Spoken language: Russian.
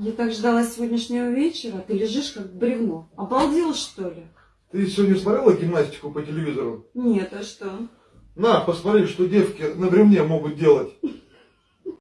Я так ждала сегодняшнего вечера, ты лежишь как бревно. Обалдел, что ли? Ты сегодня смотрела гимнастику по телевизору? Нет, а что? На, посмотри, что девки на бревне могут делать.